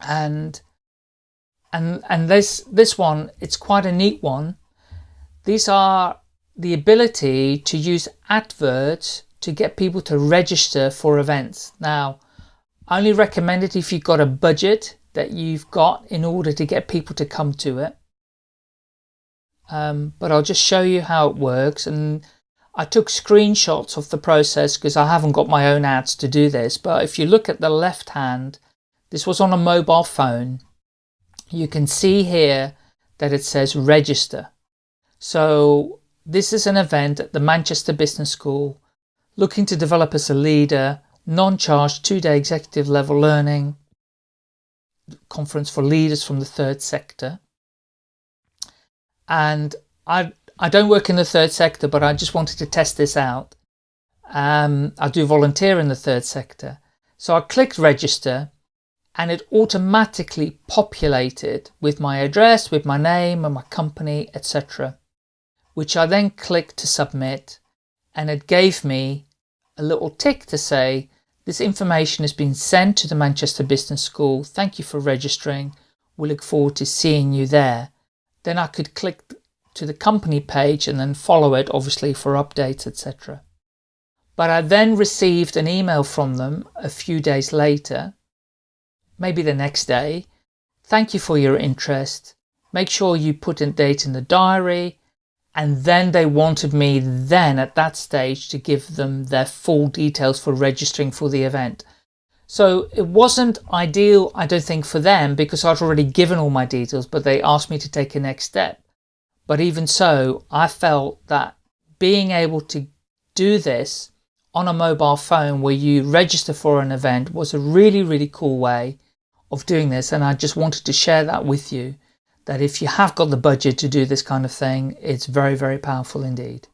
and and and this this one it's quite a neat one. These are the ability to use adverts to get people to register for events. Now I only recommend it if you've got a budget that you've got in order to get people to come to it. Um, but I'll just show you how it works. And I took screenshots of the process because I haven't got my own ads to do this. But if you look at the left hand this was on a mobile phone you can see here that it says register. So this is an event at the Manchester Business School looking to develop as a leader, non-charged two-day executive level learning conference for leaders from the third sector. And I, I don't work in the third sector, but I just wanted to test this out. Um, I do volunteer in the third sector. So I clicked register and it automatically populated with my address, with my name and my company, etc. Which I then clicked to submit and it gave me a little tick to say, this information has been sent to the Manchester Business School. Thank you for registering. We look forward to seeing you there. Then I could click to the company page and then follow it obviously for updates, etc. But I then received an email from them a few days later maybe the next day. Thank you for your interest. Make sure you put a date in the diary. And then they wanted me then at that stage to give them their full details for registering for the event. So it wasn't ideal, I don't think, for them because I'd already given all my details, but they asked me to take a next step. But even so, I felt that being able to do this on a mobile phone where you register for an event was a really, really cool way of doing this and I just wanted to share that with you that if you have got the budget to do this kind of thing, it's very, very powerful indeed.